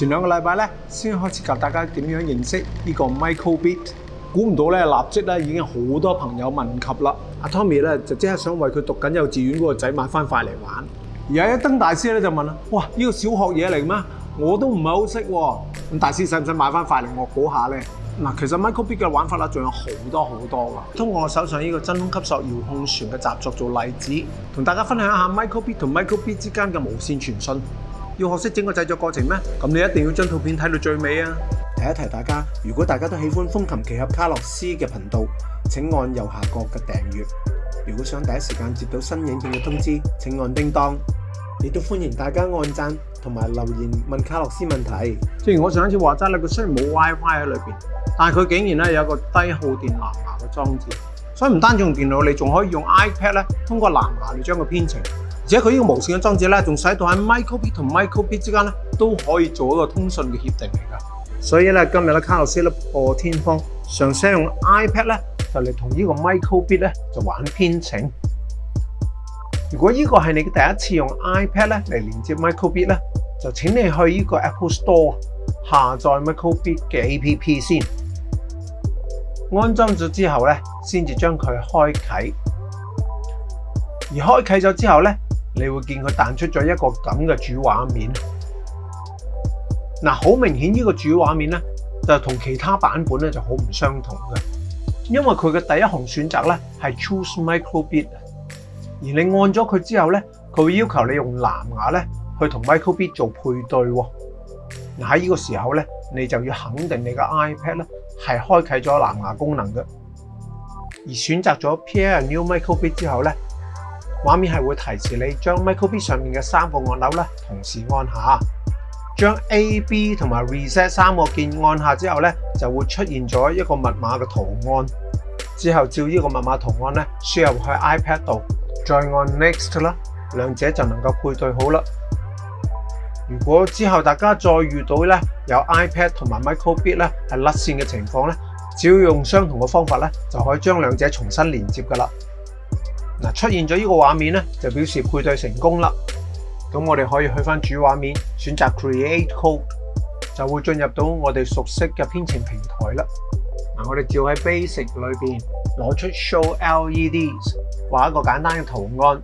前兩個禮拜咧，先開始教大家點樣認識呢個 Microbit。估唔到咧，立即咧已經好多朋友問及啦。阿 Tommy 咧就即係想為佢讀緊幼稚園嗰個仔買翻塊嚟玩。而阿一登大師咧就問啦：，哇，呢個小學嘢嚟咩？我都唔係好識喎。大師使唔使買翻塊嚟我估下咧？嗱，其實 Microbit 嘅玩法啦，仲有好多好多噶。通過我手上呢個真空吸索遙控船嘅習作做例子，同大家分享一下 Microbit 同 Microbit 之間嘅無線傳訊。要学识整个制作过程咩？咁你一定要将图片睇到最尾啊！提一提大家，如果大家都喜欢风琴奇俠卡洛斯嘅频道，请按右下角嘅订阅。如果想第一时间接到新影片嘅通知，请按叮当。亦都欢迎大家按赞同埋留言问卡洛斯问题。正然我上一次话齋咧，佢虽然冇 WiFi 喺里边，但系佢竟然咧有個个低耗电蓝牙嘅装置，所以唔单止用电脑，你仲可以用 iPad 咧，通过蓝牙嚟将个编程。而且佢呢個無線嘅裝置咧，仲使到喺 Micro Bit 同 Micro Bit 之間咧都可以做一個通訊嘅協定嚟㗎。所以咧，今日咧卡洛斯咧破天荒，想使用 iPad 咧就嚟同呢個 Micro Bit 咧就玩編程。如果呢個係你第一次用 iPad 咧嚟連接 Micro Bit 咧，就請你去呢個 Apple Store 下載 Micro Bit 嘅 A P P 先。安裝咗之後咧，先至將佢開啟。而開啟咗之後咧，你会见佢弹出咗一个咁嘅主画面，嗱好明显呢个主画面咧就同其他版本咧就好唔相同嘅，因为佢嘅第一行选择咧系 choose microbit，而你按咗佢之后咧，佢会要求你用蓝牙咧去同 microbit 做配对，嗱喺呢个时候咧，你就要肯定你嘅 iPad 咧系开启咗蓝牙功能嘅，而选择咗 pair new microbit 之后咧。画面系会提示你将 Micro Bit 上面嘅三个按钮咧同时按下，将 A、B 同埋 Reset 三个键按下之后咧，就会出现咗一个密码嘅图案。之后照呢个密码图案咧输入去 iPad 度，再按 Next 啦，两者就能够配对好啦。如果之后大家再遇到咧有 iPad 同埋 Micro Bit 咧系甩线嘅情况咧，只要用相同嘅方法咧就可以将两者重新连接噶啦。嗱，出現咗呢個畫面咧，就表示配對成功啦。咁我哋可以去翻主畫面，選擇 Create Code，就會進入到我哋熟悉嘅編程平台啦。嗱，我哋照喺 Basic 裏面攞出 Show LEDs，畫一個簡單嘅圖案，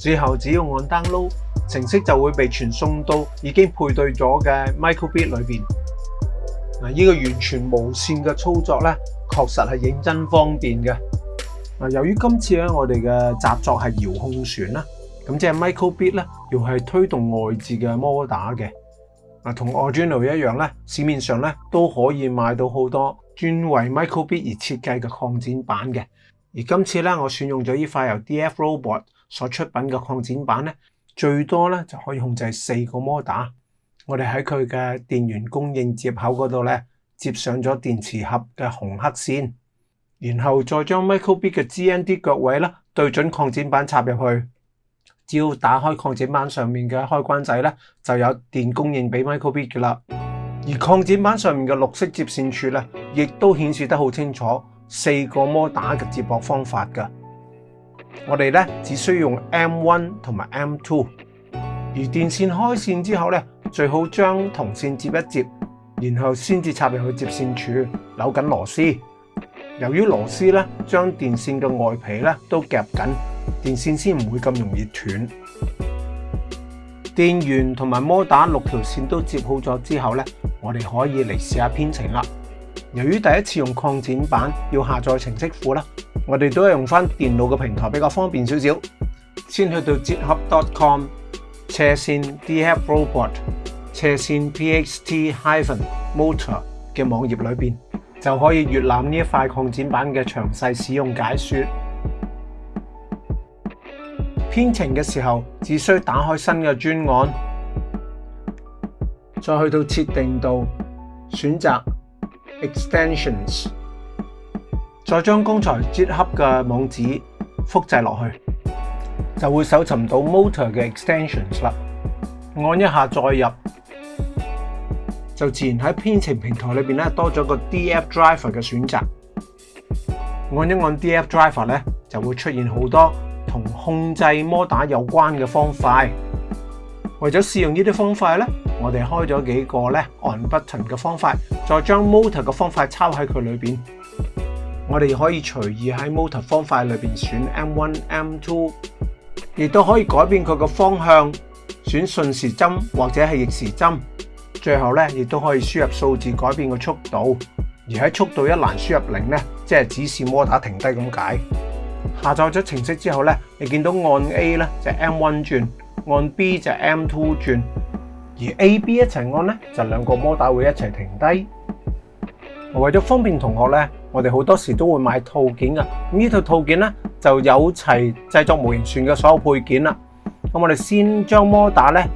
之後只要按 download 程式就會被傳送到已經配對咗嘅 Microbit 裏面。嗱，依個完全無線嘅操作咧～確實係認真方便嘅。嗱，由於今次咧我哋嘅合作係遙控船啦，咁即係 Microbit 咧，要係推動外置嘅模打嘅。啊，同 o r d u i n a 一樣咧，市面上咧都可以買到好多專為 Microbit 而設計嘅擴展版嘅。而今次咧，我選用咗依塊由 DFRobot 所出品嘅擴展版咧，最多咧就可以控制四個模打。我哋喺佢嘅電源供應接口嗰度咧。接上咗电池盒嘅红黑线，然后再将 Microbit 嘅 GND 脚位咧对准扩展板插入去。只要打开扩展板上面嘅开关仔咧，就有电供应俾 Microbit 嘅啦。而扩展板上面嘅绿色接线处咧，亦都显示得好清楚，四个摩打嘅接驳方法噶。我哋咧只需用 M1 同埋 M2。而电线开线之后咧，最好将铜线接一接。然后先至插入去接线柱，扭紧螺丝。由于螺丝咧将电线嘅外皮咧都夹紧，电线先唔会咁容易断。电源同埋摩打六条线都接好咗之后咧，我哋可以嚟试下编程啦。由于第一次用扩展板，要下载程式库啦，我哋都系用翻电脑嘅平台比较方便少少。先去到 g i t h u b c o m c 线 e e s i n d h t r o b o t 斜线 p x t hyphen motor 嘅网页里边，就可以阅览呢一块扩展版嘅详细使用解说。编程嘅时候，只需打开新嘅专案，再去到设定度，选择 extensions，再将刚才接合嘅网址复制落去，就会搜寻到 motor 嘅 extensions 啦。按一下再入。就自然喺編程平台裏面咧，多咗個 D.F.driver 嘅選擇。按一按 D.F.driver 咧，就會出現好多同控制摩打有關嘅方塊。為咗試用呢啲方塊咧，我哋開咗幾個咧按 button 嘅方塊，再將 motor 嘅方塊抄喺佢裏面。我哋可以隨意喺 motor 方塊裏面選 M1、M2，亦都可以改變佢嘅方向，選順時針或者係逆時針。最后咧，亦都可以输入数字改变个速度，而喺速度一栏输入零咧，即系指示摩打停低咁解。下载咗程式之后咧，你见到按 A 咧就 M one 转，按 B 就 M two 转，而 A B 一齐按咧就两个摩打會会一齐停低。为咗方便同学咧，我哋好多时都会买套件噶。咁呢套套件咧就有齐制作模型船嘅所有配件啦。咁我哋先将摩打咧。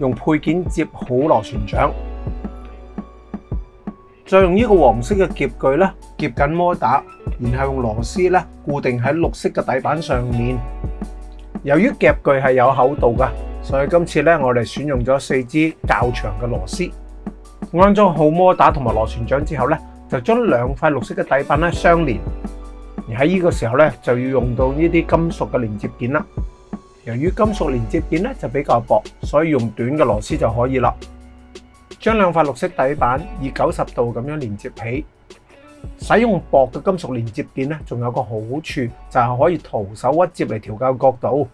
用配件接好螺旋桨，再用呢个黄色嘅夹具咧夹紧摩打，然后用螺丝咧固定喺绿色嘅底板上面。由于夹具系有厚度噶，所以今次咧我哋选用咗四支较长嘅螺丝。安装好摩打同埋螺旋桨之后咧，就将两块绿色嘅底板咧相连。而喺呢个时候咧，就要用到呢啲金属嘅连接件啦。由於金屬連接件咧就比較薄，所以用短嘅螺絲就可以啦。將兩塊綠色底板以九十度咁樣連接起。使用薄嘅金屬連接件咧，仲有個好處就係可以徒手屈接嚟調校角度。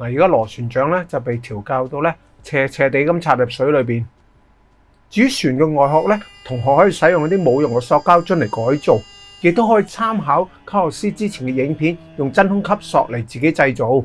嗱，而家螺旋桨咧就被調校到咧斜斜地咁插入水裏边。至于船嘅外殼咧，同學可以使用一啲冇用嘅塑膠樽嚟改造，亦都可以參考卡洛斯之前嘅影片，用真空吸塑嚟自己製造。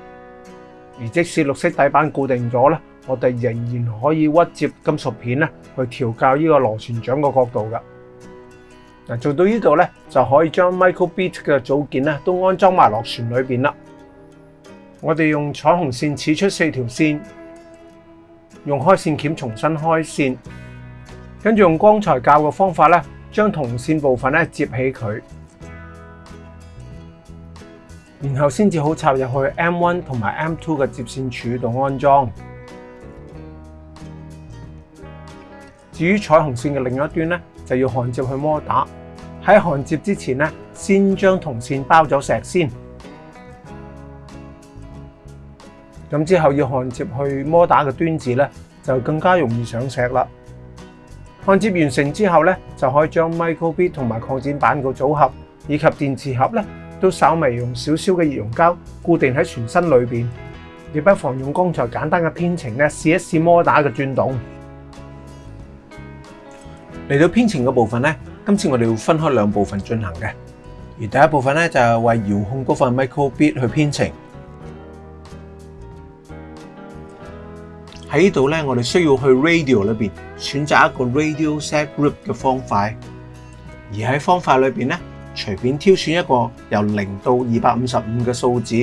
而即使綠色底板固定咗咧，我哋仍然可以屈接金屬片咧，去調校呢個螺旋槳個角度嘅。嗱，做到呢度咧，就可以將 Microbit 嘅組件咧都安裝埋落船裏面啦。我哋用彩虹線刺出四條線，用開線鉗重新開線，跟住用剛才教嘅方法咧，將銅線部分咧接起佢。然後先至好插入去 M1 同埋 M2 嘅接線柱度安裝。至於彩虹線嘅另一端咧，就要焊接去摩打。喺焊接之前咧，先將銅線包咗石先。咁之後要焊接去摩打嘅端子咧，就更加容易上石啦。焊接完成之後咧，就可以將 microbit 同埋擴展板個組合以及電池盒咧。都稍微用少少嘅热熔胶固定喺全身里边，你不妨用刚才简单嘅编程咧试一试摩打嘅转动。嚟到编程嘅部分咧，今次我哋会分开两部分进行嘅，而第一部分咧就系为遥控嗰份 microbit 去编程。喺呢度咧，我哋需要去 radio 里边选择一个 radio set group 嘅方块，而喺方块里边咧。隨便挑選一個由零到二百五十五嘅數字，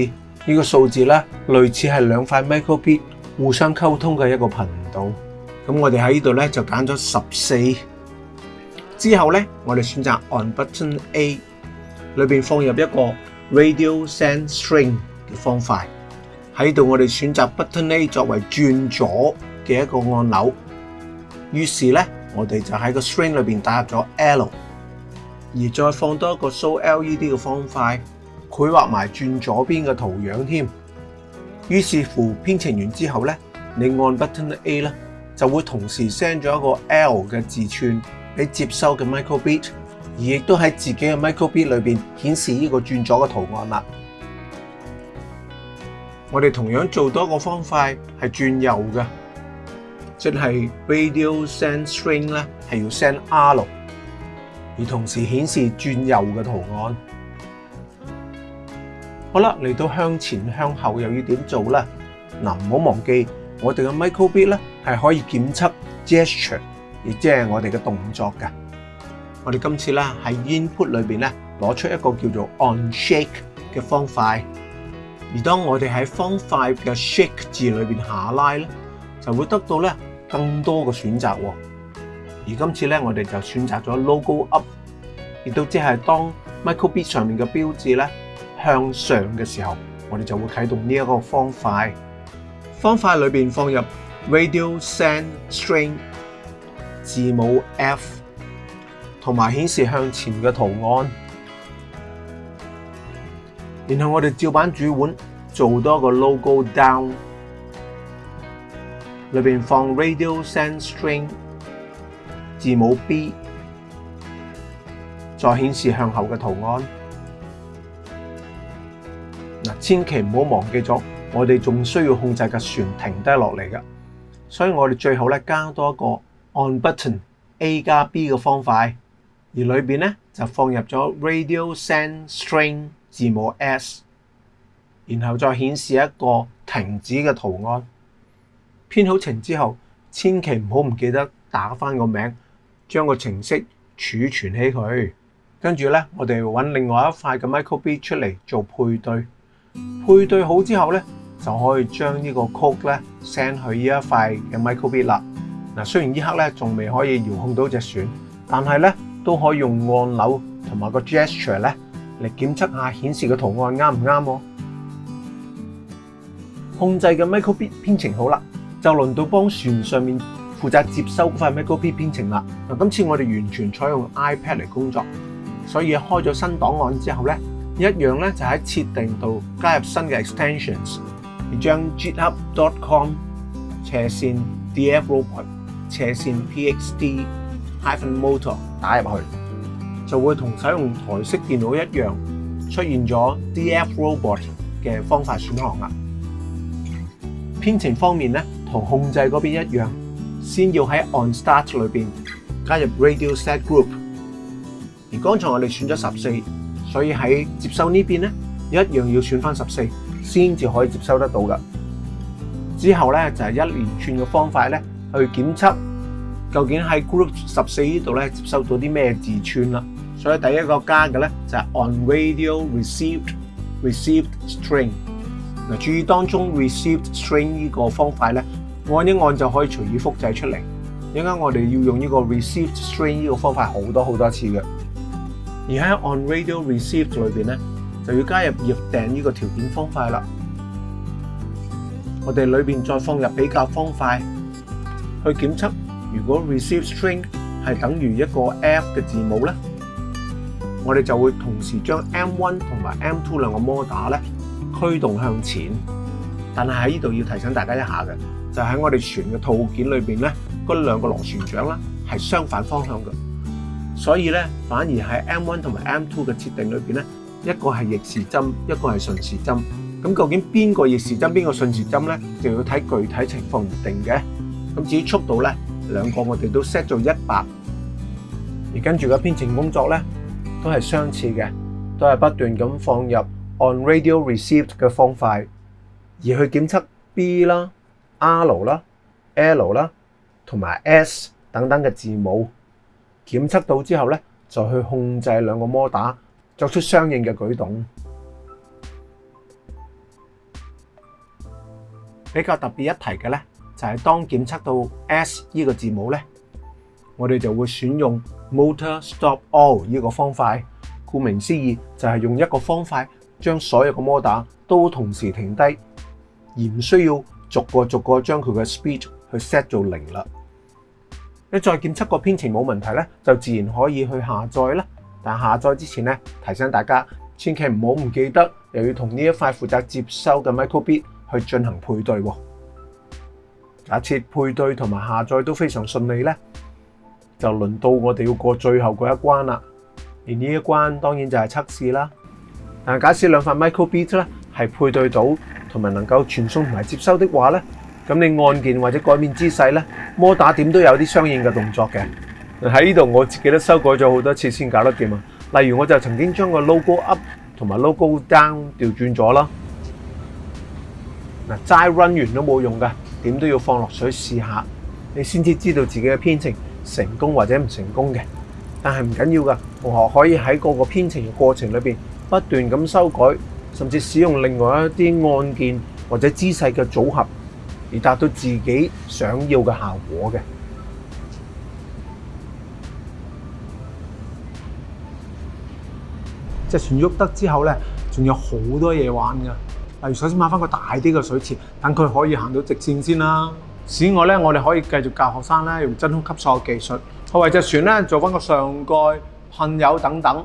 呢個數字咧類似係兩塊 microbit 互相溝通嘅一個頻道。咁我哋喺呢度咧就揀咗十四。之後咧，我哋選擇按 button A 裏面放入一個 radio send string 嘅方塊。喺度我哋選擇 button A 作為轉左嘅一個按鈕。於是咧，我哋就喺個 string 裏面打入咗 L。而再放多一个 show LED 嘅方块，佢画埋转左边嘅图样添。于是乎，编程完之后咧，你按 button A 咧，就会同时 send 咗一个 L 嘅字串俾接收嘅 microbit，而亦都喺自己嘅 microbit 里边显示呢个转左嘅图案啦。我哋同样做多个方块系转右嘅，即系 radio send string 咧系要 send R 六。而同時顯示轉右嘅圖案。好啦，嚟到向前、向後又要點做呢？嗱，唔好忘記，我哋嘅 Microbit 咧係可以檢測 gesture，亦即係我哋嘅動作嘅。我哋今次咧喺 input 裏面咧攞出一個叫做 On Shake 嘅方塊，而當我哋喺方塊嘅 Shake 字裏面下拉咧，就會得到咧更多嘅選擇。而今次咧，我哋就選擇咗 logo up，亦都即係當 microbit 上面嘅標誌咧向上嘅時候，我哋就會啟動呢一個方塊。方塊裏面放入 radio send string 字母 F，同埋顯示向前嘅圖案。然後我哋照版主碗做多個 logo down，裏面放 radio send string。字母 B，再显示向后嘅图案。嗱，千祈唔好忘记咗，我哋仲需要控制嘅船停低落嚟嘅，所以我哋最好咧加多一个 On Button A 加 B 嘅方块，而里边咧就放入咗 Radio Send String 字母 S，然后再显示一个停止嘅图案。编好程之后，千祈唔好唔记得打翻个名。将个程式储存起佢，跟住咧，我哋揾另外一块嘅 Micro b t 出嚟做配对。配对好之后咧，就可以将呢个曲咧 send 去呢一块嘅 Micro b t 啦。嗱，虽然依刻咧仲未可以遥控到只船，但系咧都可以用按钮同埋个 gesture 咧嚟检测下显示嘅图案啱唔啱。控制嘅 Micro Bit 编程好啦，就轮到帮船上面。負責接收嗰塊 MacBook 編程啦。嗱，今次我哋完全採用 iPad 嚟工作，所以開咗新檔案之後咧，一樣咧就喺設定度加入新嘅 extensions，而將 GitHub.com 斜線 dfrobot 斜線 p x d h y p h e n m o t o r 打入去，就會同使用台式電腦一樣出現咗 dfrobot 嘅方法選項啦。編程方面咧，同控制嗰邊一樣。先要喺 OnStart 里边加入 RadioSetGroup，而刚才我哋选咗十四，所以喺接收呢边咧，一样要选翻十四，先至可以接收得到噶。之后咧就系一连串嘅方法咧去检测究竟喺 Group 十四呢度咧接收到啲咩字串啦。所以第一个加嘅咧就系 OnRadioReceivedReceivedString。嗱，注意当中 ReceivedString 呢个方法咧。按一按就可以隨意複製出嚟，因間我哋要用呢個 received string 呢個方法好多好多次嘅。而喺 on radio received 裏邊呢，就要加入預訂呢個條件方法啦。我哋裏面再放入比較方塊去檢測，如果 received string 係等於一個 F 嘅字母呢，我哋就會同時將 M1 同埋 M2 兩個 m o d o r 驅動向前。但係喺呢度要提醒大家一下嘅。就喺我哋船嘅套件里边咧，嗰两个螺旋桨啦，系相反方向嘅，所以咧反而喺 M One 同埋 M Two 嘅设定里边咧，一个系逆时针，一个系顺时针。咁究竟边个逆时针，边个顺时针咧，就要睇具体情况而定嘅。咁至于速度咧，两个我哋都 set 做一百，而跟住嘅编程工作咧都系相似嘅，都系不断咁放入 On Radio Received 嘅方块，而去检测 B 啦。R 啦、L 啦，同埋 S 等等嘅字母检测到之后咧，就去控制两个摩打作出相应嘅举动。比较特别一提嘅咧，就系当检测到 S 呢个字母咧，我哋就会选用 Motor Stop All 呢个方法。顾名思义，就系用一个方法将所有嘅摩打都同时停低，而唔需要。逐個逐個將佢嘅 speed 去 set 做零啦，你再檢測個編程冇問題咧，就自然可以去下載啦。但下載之前咧，提醒大家千祈唔好唔記得，又要同呢一塊負責接收嘅 microbit 去進行配對喎。假設配對同埋下載都非常順利咧，就輪到我哋要過最後嗰一關啦。而呢一關當然就係測試啦。但假設兩塊 microbit 咧係配對到。同埋能夠傳送同埋接收的話呢咁你按鍵或者改變姿勢呢摩打點都有啲相應嘅動作嘅。喺呢度我自己都修改咗好多次先搞得掂啊！例如我就曾經將個 logo up 同埋 logo down 調轉咗啦。嗱，齋 run 完都冇用㗎，點都要放落水試下，你先至知道自己嘅編程成功或者唔成功嘅。但係唔緊要㗎，同學可以喺個個編程過程裏面不斷咁修改。甚至使用另外一啲按键或者姿势嘅组合，而达到自己想要嘅效果嘅。隻船喐得之後咧，仲有好多嘢玩噶。例如首先買翻個大啲嘅水池，等佢可以行到直線先啦。此外咧，我哋可以繼續教學生咧用真空吸塑嘅技術，去為隻船咧做翻個上蓋、噴油等等。